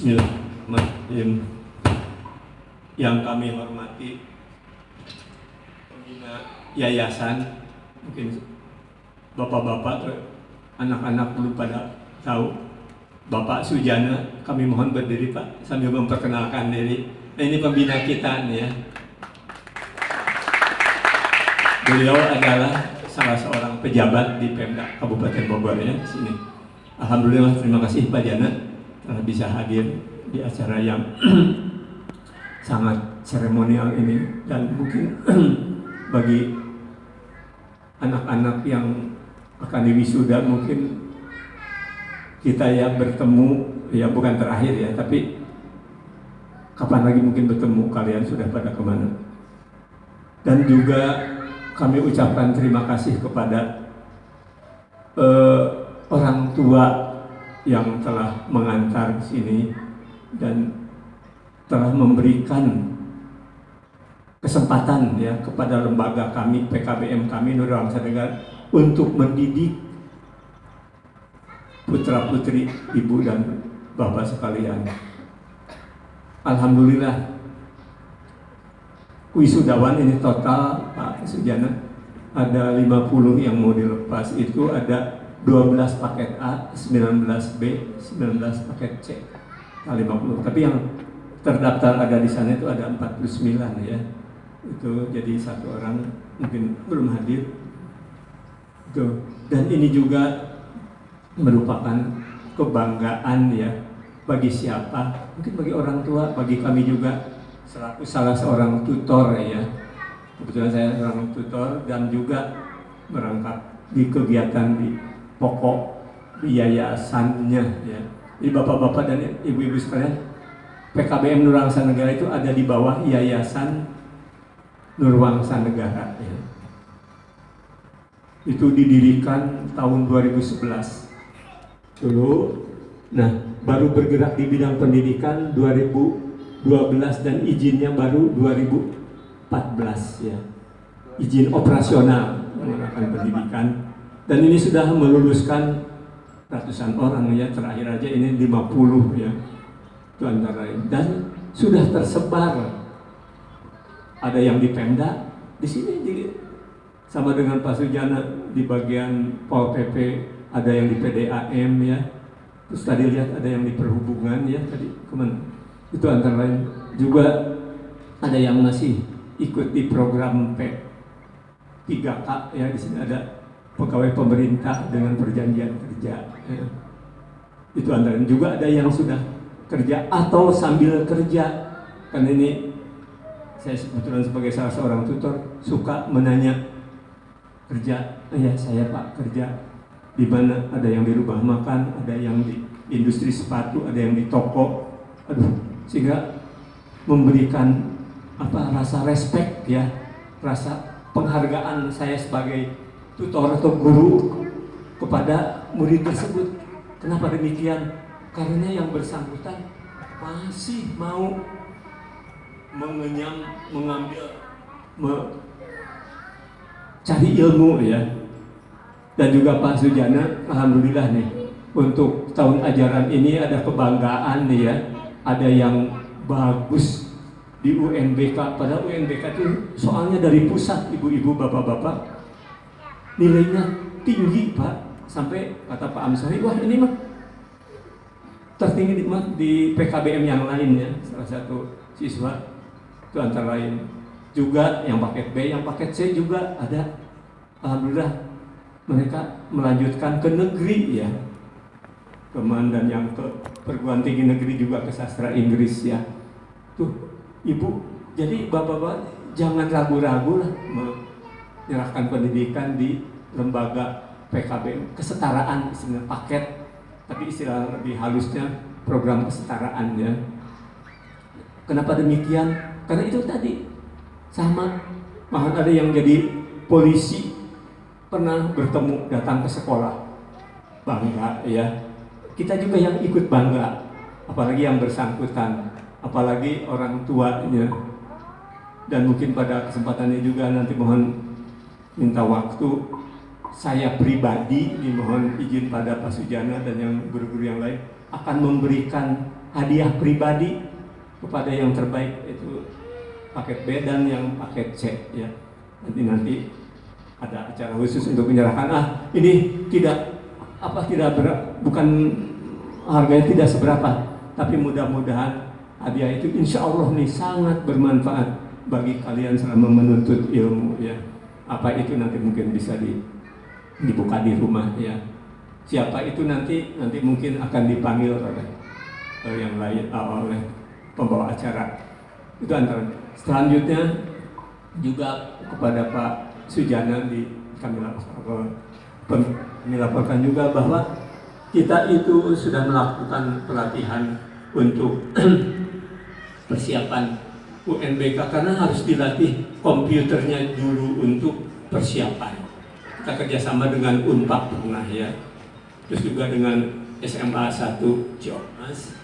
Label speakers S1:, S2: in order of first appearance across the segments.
S1: Bismillahirrahmanirrahim. Yang kami hormati pembina yayasan, mungkin bapak-bapak, anak-anak belum pada tahu. Bapak Sujana, kami mohon berdiri Pak sambil memperkenalkan diri. Nah, ini pembina kita nih ya. Beliau adalah salah seorang pejabat di Pemda Kabupaten Bogor ya sini. Alhamdulillah terima kasih Pak Jana telah bisa hadir di acara yang sangat seremonial ini. Dan mungkin bagi anak-anak yang akan diwisuda mungkin kita ya bertemu ya bukan terakhir ya tapi kapan lagi mungkin bertemu kalian sudah pada ke mana. Dan juga kami ucapkan terima kasih kepada uh, orang tua yang telah mengantar sini dan telah memberikan kesempatan ya kepada lembaga kami PKBM kami Nurul Bangsa untuk mendidik putra putri ibu dan bapak sekalian. Alhamdulillah wisudawan ini total Pak Sujana ada 50 yang mau dilepas itu ada 12 paket A, 19B, 19 paket C. Nah, 50. Tapi yang terdaftar ada di sana itu ada 49 ya. Itu jadi satu orang mungkin belum hadir. Itu. Dan ini juga merupakan kebanggaan ya bagi siapa mungkin bagi orang tua bagi kami juga selaku salah seorang tutor ya kebetulan saya seorang tutor dan juga merangkap di kegiatan di pokok yayasannya ya jadi bapak-bapak dan ibu-ibu sekalian PKBM Nurwangsa Negara itu ada di bawah Yayasan Nurwangsa Negara ya. itu didirikan tahun 2011 dulu. Nah, baru bergerak di bidang pendidikan 2012 dan izinnya baru 2014 ya. Izin operasional menggunakan pendidikan dan ini sudah meluluskan ratusan orang ya. Terakhir aja ini 50 ya. Itu antara dan sudah tersebar. Ada yang di Pemda di sini di, sama dengan Pak Sujana di bagian Pol PP ada yang di PDAM ya. Terus tadi lihat ada yang di perhubungan ya tadi ke mana? Itu antara lain. Juga ada yang masih ikut di program P 3K ya di sini ada pegawai pemerintah dengan perjanjian kerja. Ya. itu antara juga ada yang sudah kerja atau sambil kerja. Kan ini saya kebetulan sebagai salah seorang tutor suka menanya kerja ya saya pak kerja di mana? Ada yang di rumah makan, ada yang di industri sepatu, ada yang di toko, aduh, sehingga memberikan apa rasa respect ya, rasa penghargaan saya sebagai tutor atau guru kepada murid tersebut. Kenapa demikian? Karena yang bersangkutan masih mau mengenyam, mengambil, mencari ilmu ya, dan juga Pak Sujana, Alhamdulillah nih untuk tahun ajaran ini ada kebanggaan nih ya, ada yang bagus di UNBK. Padahal UNBK itu soalnya dari pusat ibu-ibu bapak-bapak nilainya tinggi Pak. Sampai kata Pak Amsohi, wah ini mah tertinggi di, di PKBM yang lain ya. Salah satu siswa itu antara lain juga yang paket B, yang paket C juga ada. Alhamdulillah mereka melanjutkan ke negeri ya. Dan yang ke perguruan tinggi negeri juga ke sastra Inggris ya. Tuh ibu jadi bapak-bapak jangan ragu-ragu lah menyerahkan pendidikan di lembaga PKB kesetaraan istilah paket tapi istilah lebih halusnya program kesetaraan ya. Kenapa demikian? Karena itu tadi sama. Bahkan ada yang jadi polisi pernah bertemu datang ke sekolah bangga ya. Kita juga yang ikut bangga apalagi yang bersangkutan apalagi orang tuanya. Dan mungkin pada kesempatannya juga nanti mohon minta waktu. Saya pribadi mohon izin pada Pak Sujana dan yang guru-guru yang lain akan memberikan hadiah pribadi kepada yang terbaik itu paket B dan yang paket C ya. Nanti nanti ada acara khusus untuk menyerahkan. Ah ini tidak apa tidak ber, bukan harganya tidak seberapa tapi mudah-mudahan hadiah itu insya Allah nih sangat bermanfaat bagi kalian selama menuntut ilmu ya apa itu nanti mungkin bisa di, dibuka di rumah ya. Siapa itu nanti nanti mungkin akan dipanggil oleh, oleh yang lain uh, oleh pembawa acara. Itu antara. Selanjutnya juga kepada Pak Sujana di kami laporkan, kami laporkan juga bahwa kita itu sudah melakukan pelatihan untuk persiapan UNBK karena harus dilatih komputernya dulu untuk persiapan. Kita kerjasama dengan UNPAK pernah ya, terus juga dengan SMA 1 Ciamas.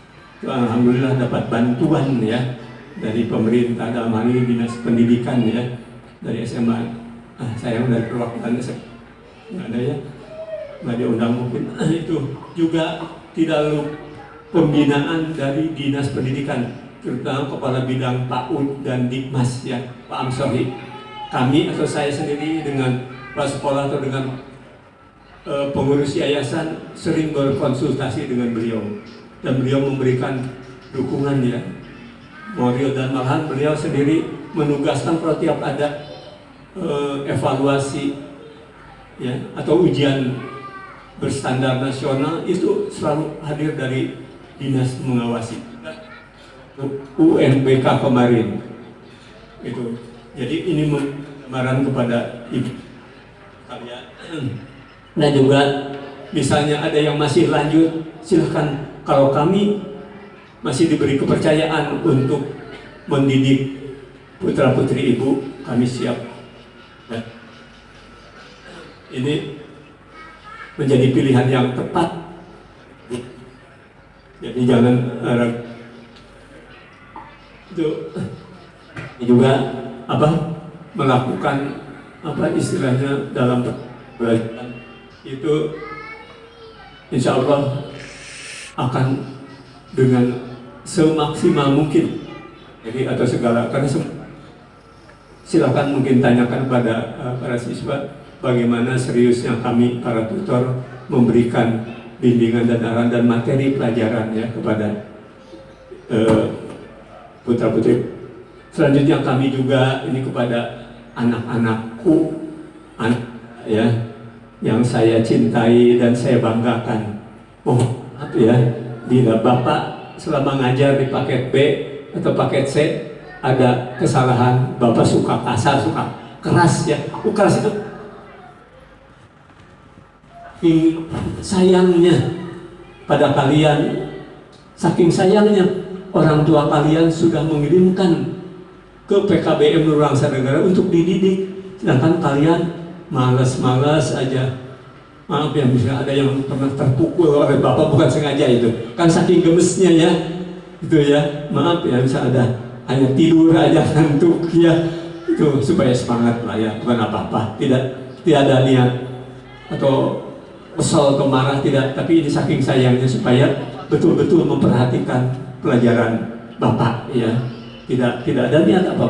S1: Alhamdulillah dapat bantuan ya dari pemerintah dalam hal ini dinas pendidikan ya dari SMA ah, sayang dari perwakilan nggak ada ya. Nggak diundang mungkin. Itu juga tidak lalu pembinaan dari dinas pendidikan terutama kepala bidang PAUD dan Dikmas ya Pak Amsohi kami atau saya sendiri dengan Pak Sekolah atau dengan uh, pengurus yayasan sering berkonsultasi dengan beliau. Dan beliau memberikan dukungan ya. Moral dan malahan beliau sendiri menugaskan kalau tiap ada uh, evaluasi ya atau ujian berstandar nasional itu selalu hadir dari dinas mengawasi UNBK kemarin. Itu. Jadi ini gambaran kepada ibu. Kalian. Nah juga misalnya ada yang masih lanjut silahkan. Kalau kami masih diberi kepercayaan untuk mendidik putra putri ibu kami siap. Ya. Ini menjadi pilihan yang tepat. Jadi jangan itu juga apa melakukan apa istilahnya dalam belajar itu insya Allah akan dengan semaksimal mungkin. Jadi atau segala karena silakan mungkin tanyakan kepada uh, para siswa bagaimana seriusnya kami para tutor memberikan bimbingan dan arahan dan materi pelajaran ya kepada uh, putra putri. Selanjutnya kami juga ini kepada anak-anakku, anak ya yang saya cintai dan saya banggakan. Oh, apa ya? Bila bapak selama ngajar di paket B atau paket C ada kesalahan, Bapak suka kasar, suka keras ya. Oh, keras itu sayangnya pada kalian, saking sayangnya orang tua kalian sudah mengirimkan ke PKBM Nurangsa Negara untuk dididik, sedangkan kalian malas-malas aja. Maaf ya, bisa ada yang pernah terpukul oleh bapak bukan sengaja itu, kan saking gemesnya ya, itu ya. Maaf ya, bisa ada hanya tidur aja ngantuk ya. Itu supaya semangat lah ya. Bukan apa-apa. Tidak tidak ada niat atau kesal atau marah tidak. Tapi ini saking sayangnya supaya betul-betul memperhatikan pelajaran bapak ya tidak tidak ada niat apa.